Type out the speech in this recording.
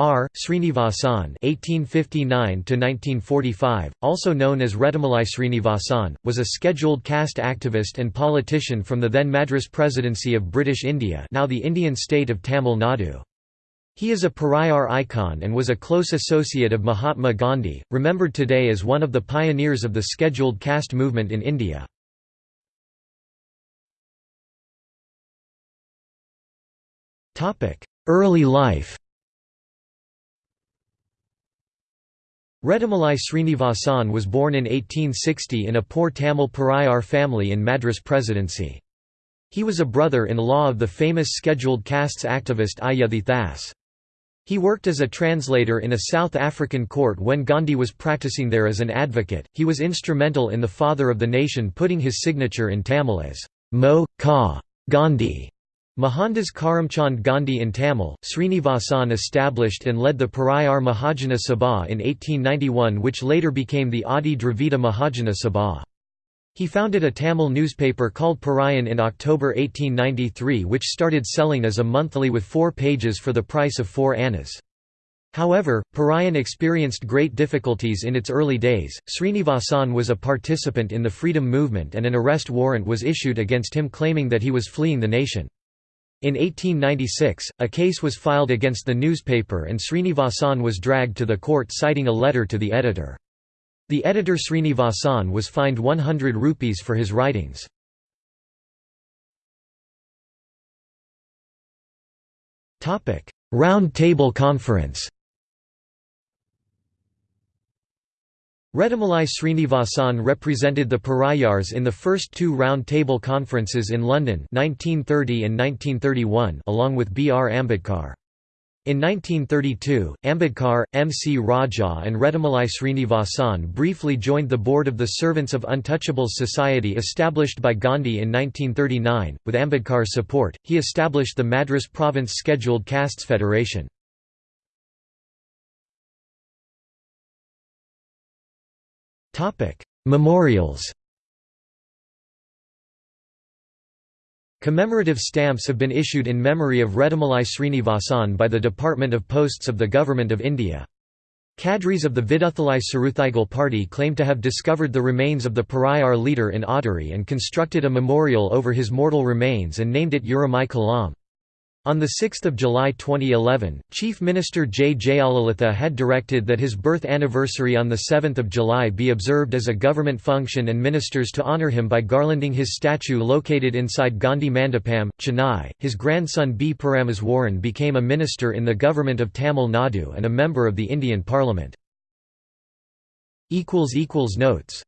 R. Srinivasan (1859–1945), also known as Rettamalai Srinivasan, was a scheduled caste activist and politician from the then Madras Presidency of British India, now the Indian state of Tamil Nadu. He is a Paraiyar icon and was a close associate of Mahatma Gandhi, remembered today as one of the pioneers of the scheduled caste movement in India. Early life Rettamalai Srinivasan was born in 1860 in a poor Tamil Paraiyar family in Madras Presidency. He was a brother-in-law of the famous scheduled castes activist Iyothee Thass. He worked as a translator in a South African court when Gandhi was practicing there as an advocate. He was instrumental in the Father of the Nation putting his signature in Tamil as Mo. Ka. Gandhi. Mohandas Karamchand Gandhi in Tamil, Srinivasan established and led the Paraiyar Mahajana Sabha in 1891 which later became the Adi Dravida Mahajana Sabha. He founded a Tamil newspaper called Paraiyan in October 1893 which started selling as a monthly with four pages for the price of four annas. However, Paraiyan experienced great difficulties in its early days. Srinivasan was a participant in the freedom movement and an arrest warrant was issued against him claiming that he was fleeing the nation. In 1896, a case was filed against the newspaper and Srinivasan was dragged to the court citing a letter to the editor. The editor Srinivasan was fined 100 rupees for his writings. Round Table Conference Rettamalai Srinivasan represented the Paraiyars in the first two Round Table Conferences in London 1930 and 1931 along with B. R. Ambedkar. In 1932, Ambedkar, M. C. Raja and Rettamalai Srinivasan briefly joined the board of the Servants of Untouchables Society established by Gandhi in 1939. With Ambedkar's support, he established the Madras Province Scheduled Castes Federation. Memorials Commemorative stamps have been issued in memory of Rettamalai Srinivasan by the Department of Posts of the Government of India. Cadres of the Viduthalai Chiruthaigal party claim to have discovered the remains of the Paraiyar leader in Audheri and constructed a memorial over his mortal remains and named it Urimai Kalam. On 6 July 2011, Chief Minister J. Jayalalitha had directed that his birth anniversary on 7 July be observed as a government function and ministers to honour him by garlanding his statue located inside Gandhi Mandapam, Chennai. His grandson B. Parameswaran became a minister in the government of Tamil Nadu and a member of the Indian Parliament. Notes